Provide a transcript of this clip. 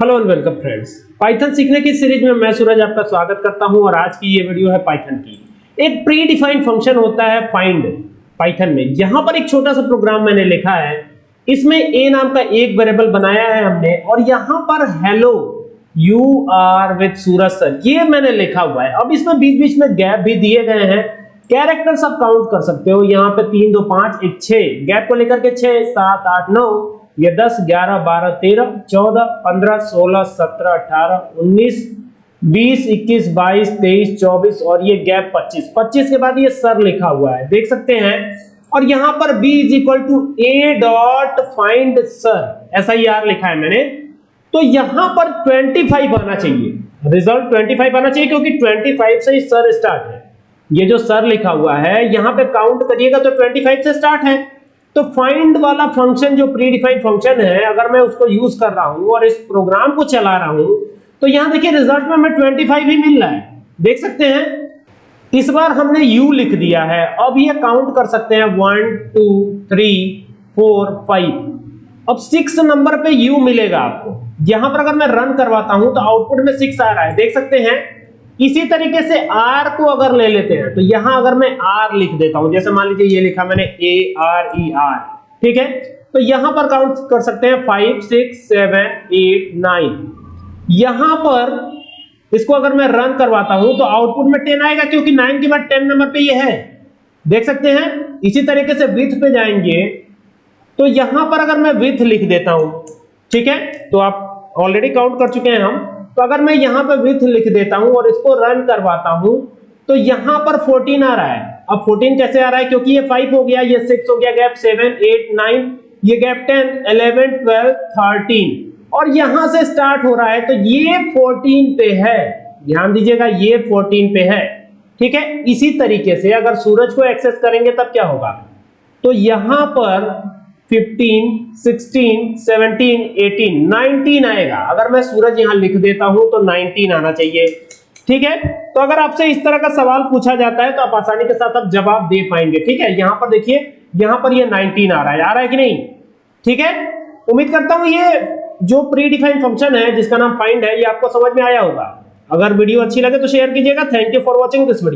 Hello and welcome friends Python सीखने की series में मैं सूरज आपका स्वागत करता हूँ और आज की ये वीडियो है पाइथन की। एक प्री डिफाइंड फ़ंक्शन होता है फाइंड पाइथन में। यहाँ पर एक छोटा सा प्रोग्राम मैंने लिखा है। इसमें ए नाम का एक वेरिएबल बनाया है हमने और यहाँ पर hello you are with Suraj sir ये मैंने लिखा हुआ है। अब इसमें बीच बीच में गैप भी दिए गए हैं। कैरेक्टर आप काउंट कर सकते हो। यहाँ पे तीन, दो, पाँच, एक, छह। गैप को लेकर के छह, सात, आठ, नौ। ये दस, ग्यारह, बारह, तेरह, चौदह, पंद्रह, सोलह, सत्रह, अठारह, उन्नीस, बीस, इक्कीस, बाईस, तेईस, चौबीस और ये गैप पच्चीस। पच्चीस के बाद ये सर लिखा हुआ है। देख सकते हैं। और यहाँ पर b is equal to a dot find sir ऐसा ही आर लिखा है मैंने। तो यहाँ पर 25 आना चाहिए। रिज़ल्ट 25 आना चाहिए क्योंकि 25 से ही सर स्टार्ट है। ये जो सर लिखा हुआ है, यहाँ पे काउंट करिएगा तो 25 से स्टार्ट है। तो फाइंड वाला फ़ंक्शन जो प्री डिफाइंड फ़ंक्शन है, अगर मैं उसको यूज़ कर रहा हूँ और इस प्रोग्राम को चला रहा हूँ तो यहाँ देखिए रिज़ल्ट में मैं 25 ही मिल रहा है। देख सकते हैं? इस बार हमने u लिख दिया है। अब ये काउंट कर सकते हैं। One two three four five अब सिक्स नंबर पे u मिलेगा आपको। यहाँ पर अगर मैं रन करवाता हूँ तो आउटपुट में सिक्स आ रहा है। देख सकते हैं? इसी तरीके से R को अगर ले लेते हैं तो यहाँ अगर मैं R लिख देता हूँ, जैसे मान लीजिए ये लिखा मैंने A, R E R, ठीक है? तो यहाँ पर काउंट कर सकते हैं five six seven eight nine यहाँ पर इसको अगर मैं रन करवाता हूँ तो आउटपुट में टेन आएगा, क्योंकि नाइन के बाद टेन नंबर पे ये है। देख सकते हैं? इसी तरीके से विथ पे जाएँगे। तो यहाँ पर अगर मैं विथ लिख देता हूँ, ठीक है? तो आप ऑलरेडी काउंट कर चुके हैं हम। तो अगर मैं यहाँ पर विथ लिख देता हूँ और इसको रन करवाता हूँ तो यहाँ पर 14 आ रहा है। अब 14 कैसे आ रहा है? क्योंकि ये 5 हो गया, ये 6 हो गया गैप 7 8 9 ये गैप 10 11 12 13 और यहाँ से स्टार्ट हो रहा है तो ये 14 पे है। ध्यान दीजिएगा, ये 14 पे है। ठीक है? इसी तरीके से अगर सूरज को एक्सेस करेंगे, तब क्या होगा? तो यहाँ पर 15, 16, 17, 18, 19 आएगा। अगर मैं सूरज यहाँ लिख देता हूँ तो 19 आना चाहिए। ठीक है? तो अगर आपसे इस तरह का सवाल पूछा जाता है तो आप आसानी के साथ आप जवाब दे पाएँगे। ठीक है? यहाँ पर देखिए यहाँ पर ये 19 आ रहा है। आ रहा है कि नहीं? ठीक है? उम्मीद करता हूँ ये जो प्री डिफाइंड फ़ंक्शन है जिसका नाम फाइंड है ये आपको समझ में आया होगा। अगर वीडियो अच्छी लगे तो शेयर कीजिएगा। Thank you for watching this video